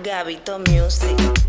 Gabito Music.